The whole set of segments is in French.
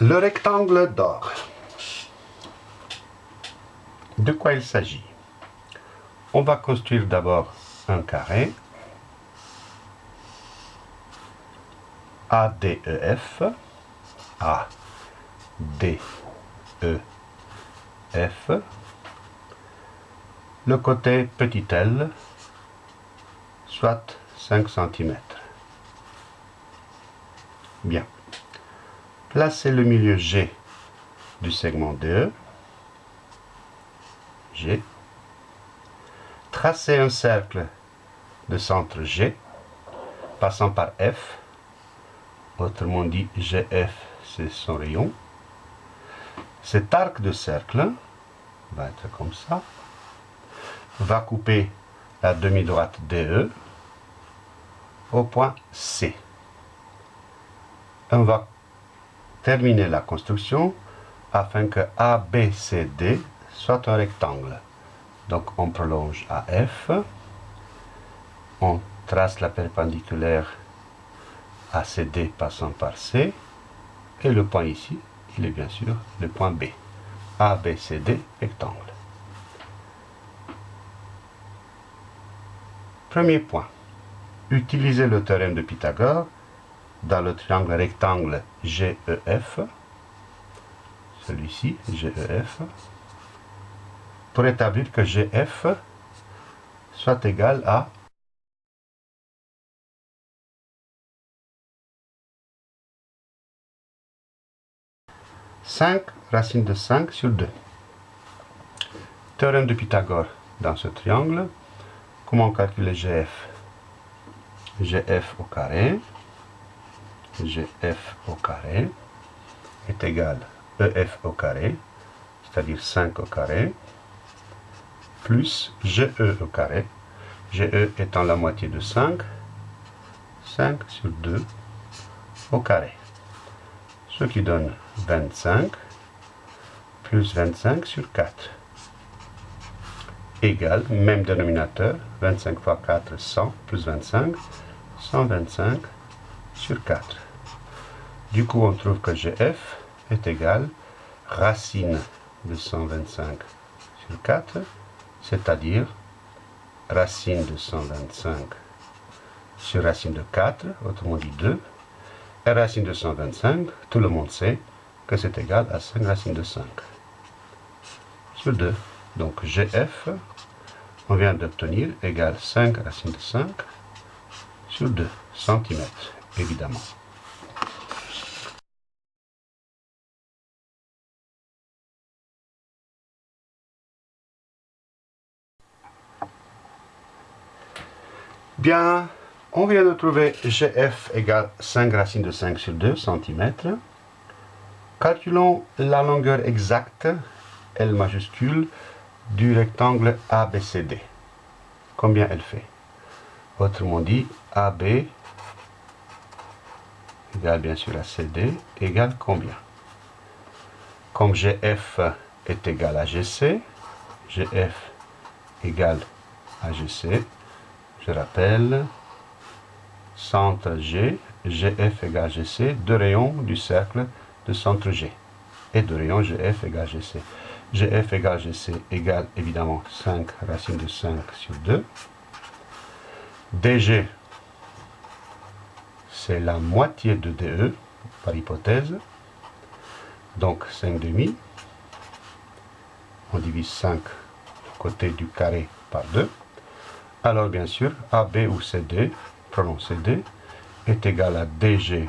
Le rectangle d'or. De quoi il s'agit? On va construire d'abord un carré ADEF A D E F le côté petit l soit 5 cm. Bien. Placez le milieu G du segment DE. G. Tracez un cercle de centre G passant par F. Autrement dit, GF, c'est son rayon. Cet arc de cercle va être comme ça. Va couper la demi-droite DE au point C. On va terminer la construction afin que ABCD soit un rectangle. Donc on prolonge AF, on trace la perpendiculaire ACD passant par C, et le point ici, il est bien sûr le point B. ABCD rectangle. Premier point. Utilisez le théorème de Pythagore dans le triangle rectangle GEF, celui-ci, GEF, pour établir que GF soit égal à cinq racines de 5 sur 2. Théorème de Pythagore dans ce triangle. Comment calculer GF GF au carré GF au carré est égal EF au carré, c'est-à-dire 5 au carré, plus GE au carré, GE étant la moitié de 5, 5 sur 2 au carré. Ce qui donne 25 plus 25 sur 4 égale, même dénominateur, 25 fois 4, 100, plus 25, 125 sur 4. Du coup, on trouve que GF est égal racine de 125 sur 4, c'est-à-dire racine de 125 sur racine de 4, autrement dit 2, et racine de 125, tout le monde sait que c'est égal à 5 racines de 5 sur 2. Donc GF, on vient d'obtenir égale 5 racines de 5 sur 2 cm, évidemment. Bien, on vient de trouver GF égale 5 racines de 5 sur 2 cm. Calculons la longueur exacte, L majuscule, du rectangle ABCD. Combien elle fait? Autrement dit, AB égale bien sûr à CD égale combien? Comme GF est égal à GC, GF égale à GC, je rappelle, centre G, GF égale GC, deux rayons du cercle de centre G. Et deux rayons GF égale GC. GF égale GC égale évidemment 5 racines de 5 sur 2. DG, c'est la moitié de DE, par hypothèse. Donc 5 demi. On divise 5 côté du carré par 2. Alors bien sûr, AB ou CD, prenons CD, est égal à DG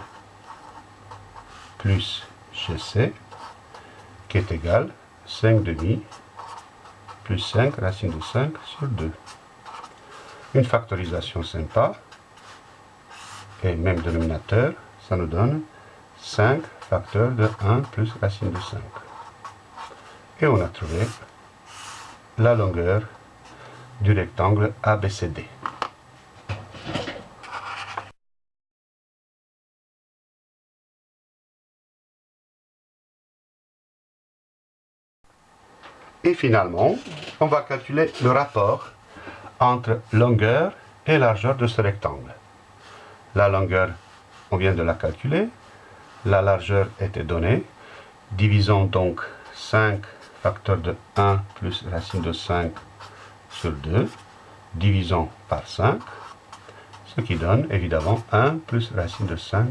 plus GC, qui est égal 5 demi plus 5 racine de 5 sur 2. Une factorisation sympa, et même dénominateur, ça nous donne 5 facteurs de 1 plus racine de 5. Et on a trouvé la longueur du rectangle ABCD. Et finalement, on va calculer le rapport entre longueur et largeur de ce rectangle. La longueur, on vient de la calculer. La largeur était donnée. Divisons donc 5 facteur de 1 plus racine de 5 sur 2. Divisons par 5, ce qui donne évidemment 1 plus racine de 5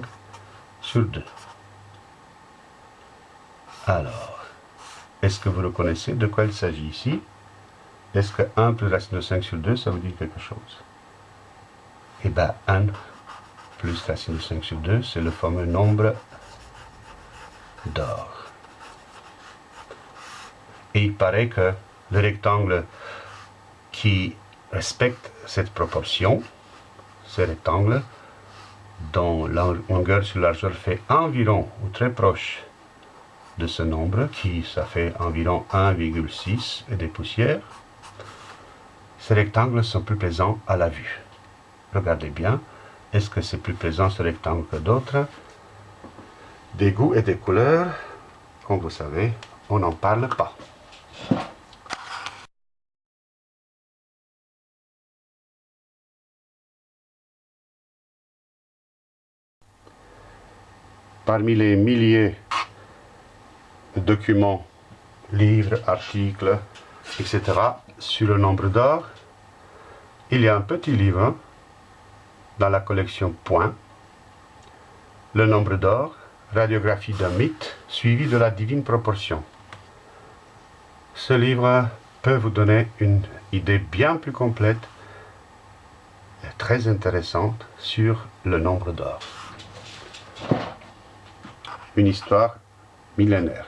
sur 2. Alors, est-ce que vous reconnaissez de quoi il s'agit ici? Est-ce que 1 plus racine de 5 sur 2, ça vous dit quelque chose? Eh bien, 1 plus racine de 5 sur 2, c'est le fameux nombre d'or. Et il paraît que le rectangle qui respecte cette proportion, ce rectangle, dont la longueur sur largeur fait environ ou très proche de ce nombre, qui ça fait environ 1,6 et des poussières, ces rectangles sont plus plaisants à la vue. Regardez bien, est-ce que c'est plus plaisant ce rectangle que d'autres? Des goûts et des couleurs, comme vous savez, on n'en parle pas. Parmi les milliers de documents, livres, articles, etc. sur le nombre d'or, il y a un petit livre dans la collection Point, le nombre d'or, radiographie d'un mythe, suivi de la divine proportion. Ce livre peut vous donner une idée bien plus complète et très intéressante sur le nombre d'or une histoire millénaire.